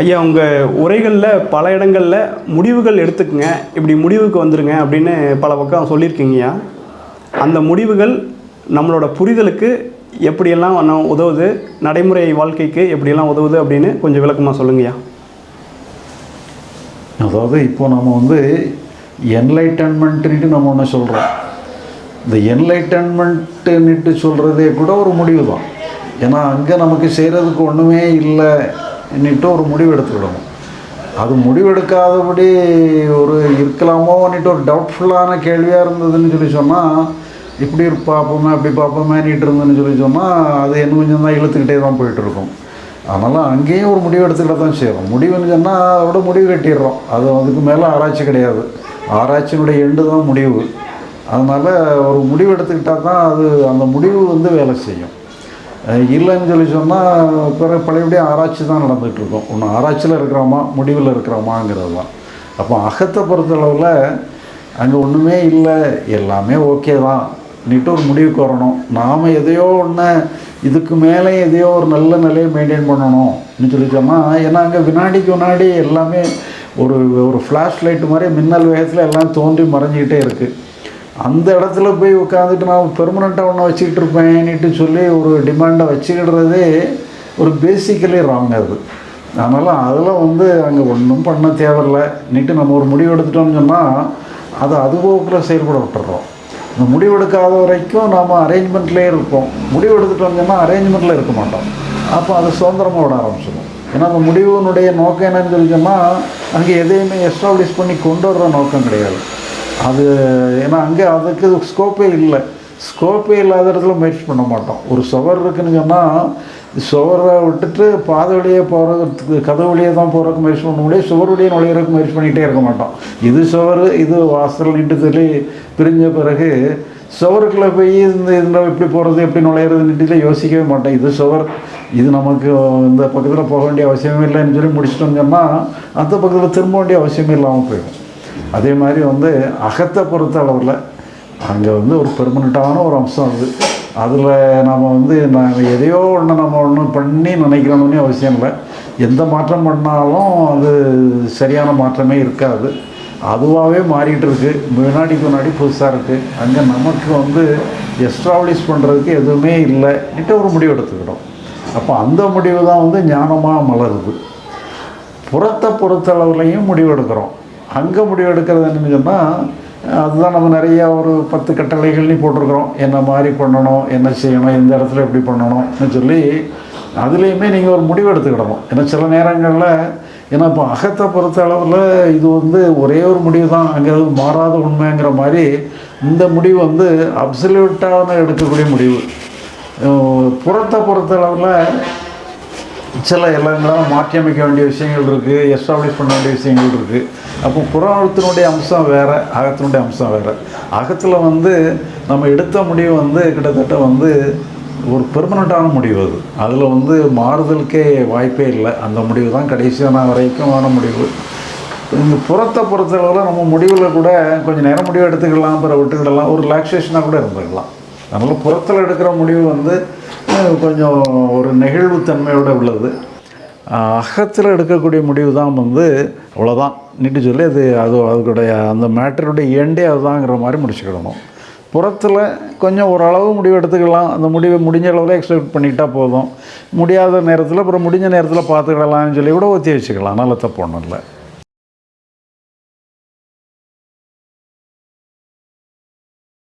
ஐயா உங்கள் உரைகளில் பல இடங்களில் முடிவுகள் எடுத்துக்கங்க. இப்படி முடிவுக்கு வந்துடுங்க அப்படின்னு பல பக்கம் சொல்லியிருக்கீங்கய்யா அந்த முடிவுகள் நம்மளோட புரிதலுக்கு எப்படியெல்லாம் நம்ம உதவுது நடைமுறை வாழ்க்கைக்கு எப்படியெல்லாம் உதவுது அப்படின்னு கொஞ்சம் விளக்கமாக சொல்லுங்கய்யா அதாவது இப்போ நம்ம வந்து என்லைட்டன்மெண்ட்டுன்ட்டு நம்ம ஒன்று சொல்கிறோம் இந்த என்லைட்டன்மெண்ட்டுன்னுட்டு சொல்கிறதே கூட ஒரு முடிவு தான் ஏன்னா அங்கே நமக்கு செய்கிறதுக்கு ஒன்றுமே இல்லை. இன்னிட்டு ஒரு முடிவு எடுத்துக்கிடணும் அது முடிவெடுக்காதபடி ஒரு இருக்கலாமோன்னுட்டு ஒரு டவுட்ஃபுல்லான கேள்வியாக இருந்ததுன்னு சொல்லி சொன்னால் இப்படி பார்ப்போமே அப்படி பார்ப்போமேனிட்டு இருந்ததுன்னு சொல்லி சொன்னால் அது என்ன கொஞ்சம் தான் இழுத்துக்கிட்டே தான் போயிட்டுருக்கும். அதனால் அங்கேயும் ஒரு முடிவு எடுத்துக்கிட்ட தான் செய்கிறோம் முடிவுன்னு சொன்னால் அதோட முடிவு கட்டிடுறோம். அது அதுக்கு மேலே ஆராய்ச்சி கிடையாது. ஆராய்ச்சியினுடைய எண்டு தான் முடிவு. அதனால் ஒரு முடிவு எடுத்துக்கிட்டால் தான் அது அந்த முடிவு வந்து வேலை செய்யும். இல்லைன்னு சொல்லி சொன்னால் பிறகு பழையபடியும் ஆராய்ச்சி தான் நடந்துகிட்ருக்கோம். ஒன்று ஆராய்ச்சியில் இருக்கிறோமா முடிவில் இருக்கிறோமாங்கிறது தான் அப்போ அகத்தை பொறுத்தளவில் அங்கே ஒன்றுமே இல்லை எல்லாமே ஓகே தான். நீட்டு ஒரு முடிவுக்கு வரணும். நாம் எதையோ ஒன்று இதுக்கு மேலே எதையோ ஒரு நல்ல நிலையை மெயின்டைன் பண்ணணும்னு சொல்லி சொன்னால் ஏன்னா அங்கே வினாடிக்கு வினாடி எல்லாமே ஒரு ஒரு ஃப்ளாஷ் லைட்டு மாதிரி மின்னல் வேகத்தில் எல்லாம் தோன்றி மறைஞ்சிக்கிட்டே இருக்குது அந்த இடத்துல போய் உட்காந்துட்டு நான் பெர்மனெண்ட்டாக ஒன்று வச்சுக்கிட்டு இருப்பேன்னுட்டு சொல்லி ஒரு டிமாண்டை வச்சுக்கிடுறதே ஒரு பேசிக்கலி ராங் அது. அதனால் அதில் வந்து அங்கே ஒன்றும் பண்ண தேவையில்லைன்னுட்டு நம்ம ஒரு முடிவு எடுத்துட்டோம்னு சொன்னால் அதை அதுபோக்கில் செயல்பட விட்டுறோம். இந்த முடிவு எடுக்காத வரைக்கும் நாம் அரேஞ்ச்மெண்ட்லேயே இருப்போம். முடிவு எடுத்துட்டோம்னு சொன்னால் அரேஞ்ச்மெண்ட்டில் இருக்க மாட்டோம். அப்போ அது சுதந்திரமாக விட ஆரம்பிச்சிடும். ஏன்னா அந்த முடிவினுடைய நோக்கம் என்னன்னு சொல்லி சொன்னால் அங்கே எதையுமே எஸ்டாப்ளிஷ் பண்ணி கொண்டு வர்ற நோக்கம் கிடையாது. அது ஏன்னா அங்கே அதுக்கு ஸ்கோப்பே இல்லை. ஸ்கோப்பே இல்லாத இடத்துல முயற்சி பண்ண மாட்டோம். ஒரு சுவர் இருக்குன்னு சொன்னால் சுவரை விட்டுட்டு பாதை வழியே போகிறதுக்கு கதவு வழியே தான் போகிறதுக்கு முயற்சி பண்ண முடியும். சுவர் வழியே நுழையிறதுக்கு முயற்சி பண்ணிகிட்டே இருக்க மாட்டோம். இது சுவர் இது வாசல் நின்று சொல்லி பிரிஞ்ச பிறகு சுவருக்குள்ளே போய் இந்த இதில் எப்படி போகிறது எப்படி நுழையிறதுன்ட்டு யோசிக்கவே மாட்டேன் இது சுவர் இது நமக்கு இந்த பக்கத்தில் போக வேண்டிய அவசியமே இல்லைன்னு சொல்லி முடிச்சிட்டோம்னு சொன்னால் அந்த பக்கத்தில் திரும்ப வேண்டிய அவசியமே இல்லாமல் போயிடும். அதே மாதிரி வந்து அகத்தை பொறுத்த அளவில் அங்கே வந்து ஒரு பெர்மனண்ட்டான ஒரு அம்சம் அது. அதில் நாம் வந்து நாங்கள் எதையோ ஒன்று நம்ம ஒன்று பண்ணி நினைக்கணும்னு அவசியம் இல்லை. எந்த மாற்றம் பண்ணாலும் அது சரியான மாற்றமே இருக்காது. அதுவாகவே மாறிட்டு இருக்கு. முன்னாடிக்கு முன்னாடி புதுசாக இருக்குது அங்கே நமக்கு வந்து எஸ்டாப்ளிஷ் பண்ணுறதுக்கு எதுவுமே இல்லைன்ட்டு ஒரு முடிவு எடுத்துக்கிட்டோம். அப்போ அந்த முடிவு தான் வந்து ஞானமாக மலருது. புறத்தை பொறுத்தளவுலையும் முடிவு எடுக்கிறோம். அங்கே முடிவு எடுக்கிறது என்னன்னு சொன்னால் அதுதான் நம்ம நிறைய ஒரு பத்து கட்டளைகள்னு போட்டிருக்கிறோம். என்ன மாதிரி பண்ணணும் என்ன செய்யணும் எந்த இடத்துல எப்படி பண்ணணும்னு சொல்லி அதுலேயுமே நீங்கள் ஒரு முடிவு எடுத்துக்கிடணும். ஏன்னா சில நேரங்களில் ஏன்னா இப்போ அகத்தை பொறுத்த அளவில் இது வந்து ஒரே ஒரு முடிவு தான் அங்கே மாறாத உண்மைங்கிற மாதிரி இந்த முடிவு வந்து அப்சல்யூட்டாக எடுக்கக்கூடிய முடிவு. புறத்தை பொறுத்த அளவில் சில எல்லாம் மாற்றி அமைக்க வேண்டிய விஷயங்கள் இருக்குது எஸ்டாப்ளிஷ் பண்ண வேண்டிய விஷயங்கள் இருக்குது அப்போ புறத்தினுடைய அம்சம் வேறு அகத்தினுடைய அம்சம் வேறு. அகத்தில் வந்து நம்ம எடுத்த முடிவு வந்து கிட்டத்தட்ட வந்து ஒரு பெர்மனண்ட்டான முடிவு அது. அதில் வந்து மாறுதலுக்கே வாய்ப்பே இல்லை. அந்த முடிவு தான் கடைசியான வரைக்குமான முடிவு. இந்த புறத்தை பொறுத்தளவில் நம்ம முடிவில் கூட கொஞ்சம் நேரம் முடிவு எடுத்துக்கலாம் பிற விட்டுக்கிடலாம் ஒரு ரிலாக்ஸேஷனாக கூட இருந்துக்கலாம். அதனால் புறத்தில் எடுக்கிற முடிவு வந்து கொஞ்சம் ஒரு நெகிழ்வுத்தன்மையோட உள்ளது. அகத்தில் எடுக்கக்கூடிய முடிவு தான் வந்து அவ்வளோதான் நீட்டு சொல்லி அது அது அதுக்குடைய அந்த மேட்டருடைய எண்டே அதுதாங்கிற மாதிரி முடிச்சுக்கிடணும். புறத்தில் கொஞ்சம் ஓரளவு முடிவு எடுத்துக்கலாம். அந்த முடிவை முடிஞ்ச அளவில் எக்ஸ்பெக்ட் பண்ணிக்கிட்டால் போதும். முடியாத நேரத்தில் அப்புறம் முடிஞ்ச நேரத்தில் பார்த்துக்கிடலாம்னு சொல்லி கூட ஒத்தி வச்சுக்கலாம். நல்ல தப்பு ஒன்றும் இல்லை.